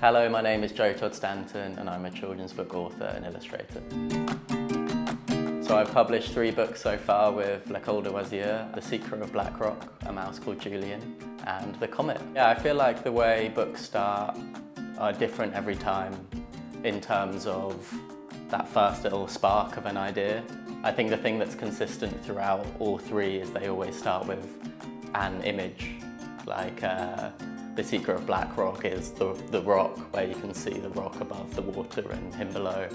Hello, my name is Joe Todd Stanton and I'm a children's book author and illustrator. So I've published three books so far with L'École de Loisirs, The Secret of Black Rock, A Mouse Called Julian, and The Comet. Yeah, I feel like the way books start are different every time in terms of that first little spark of an idea. I think the thing that's consistent throughout all three is they always start with an image, like uh, the secret of Black Rock is the, the rock where you can see the rock above the water and him below.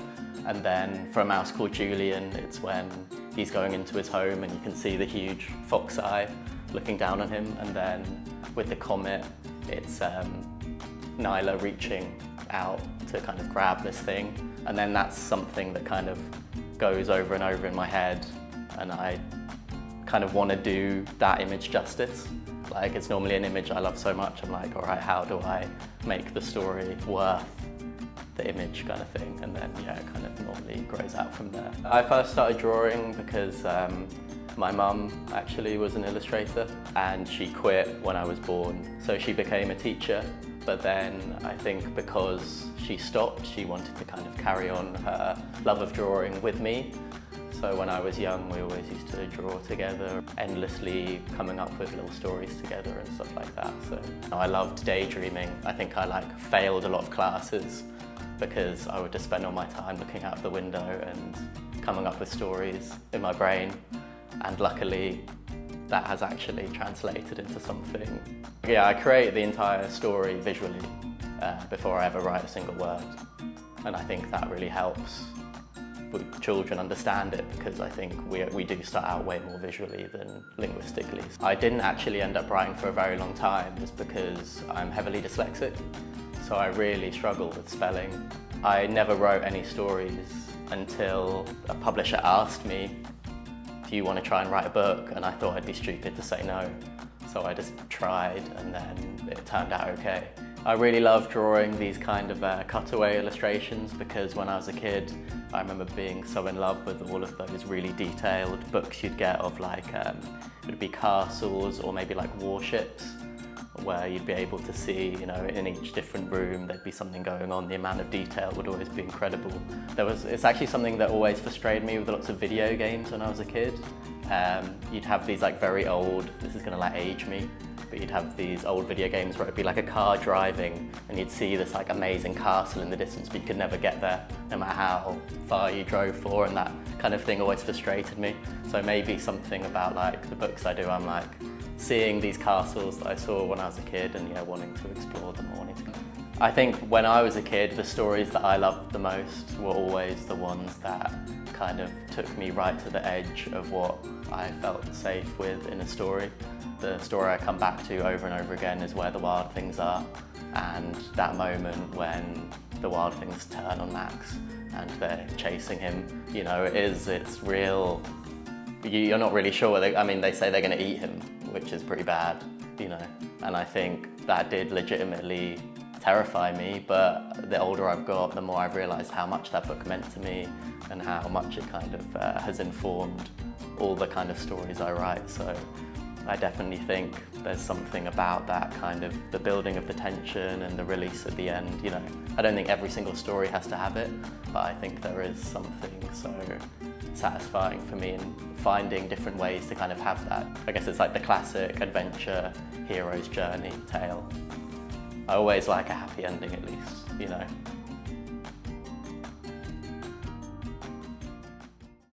And then for a mouse called Julian, it's when he's going into his home and you can see the huge fox eye looking down on him. And then with the comet, it's um, Nyla reaching out to kind of grab this thing. And then that's something that kind of goes over and over in my head. And I kind of want to do that image justice. Like it's normally an image I love so much, I'm like, all right, how do I make the story worth the image kind of thing? And then, yeah, it kind of normally grows out from there. I first started drawing because um, my mum actually was an illustrator and she quit when I was born. So she became a teacher, but then I think because she stopped, she wanted to kind of carry on her love of drawing with me. So when I was young, we always used to draw together, endlessly coming up with little stories together and stuff like that. So I loved daydreaming. I think I like failed a lot of classes because I would just spend all my time looking out the window and coming up with stories in my brain. And luckily, that has actually translated into something. Yeah, I create the entire story visually uh, before I ever write a single word. And I think that really helps children understand it because I think we, we do start out way more visually than linguistically. I didn't actually end up writing for a very long time just because I'm heavily dyslexic, so I really struggle with spelling. I never wrote any stories until a publisher asked me, do you want to try and write a book? And I thought I'd be stupid to say no. So I just tried and then it turned out okay. I really love drawing these kind of uh, cutaway illustrations because when I was a kid I remember being so in love with all of those really detailed books you'd get of like, um, it would be castles or maybe like warships where you'd be able to see, you know, in each different room there'd be something going on. The amount of detail would always be incredible. There was, it's actually something that always frustrated me with lots of video games when I was a kid. Um, you'd have these like very old, this is gonna like age me, but you'd have these old video games where it'd be like a car driving and you'd see this like amazing castle in the distance but you could never get there no matter how far you drove for and that kind of thing always frustrated me. So maybe something about like the books I do, I'm like seeing these castles that I saw when I was a kid and yeah, wanting to explore them wanting to I think when I was a kid, the stories that I loved the most were always the ones that kind of took me right to the edge of what I felt safe with in a story. The story I come back to over and over again is where the wild things are and that moment when the wild things turn on Max and they're chasing him, you know, it is, it's real, you're not really sure, they, I mean, they say they're going to eat him, which is pretty bad, you know, and I think that did legitimately terrify me, but the older I've got, the more I've realised how much that book meant to me and how much it kind of uh, has informed all the kind of stories I write. So I definitely think there's something about that kind of the building of the tension and the release at the end. You know, I don't think every single story has to have it, but I think there is something so satisfying for me in finding different ways to kind of have that. I guess it's like the classic adventure hero's journey tale. I always like a happy ending at least, you know.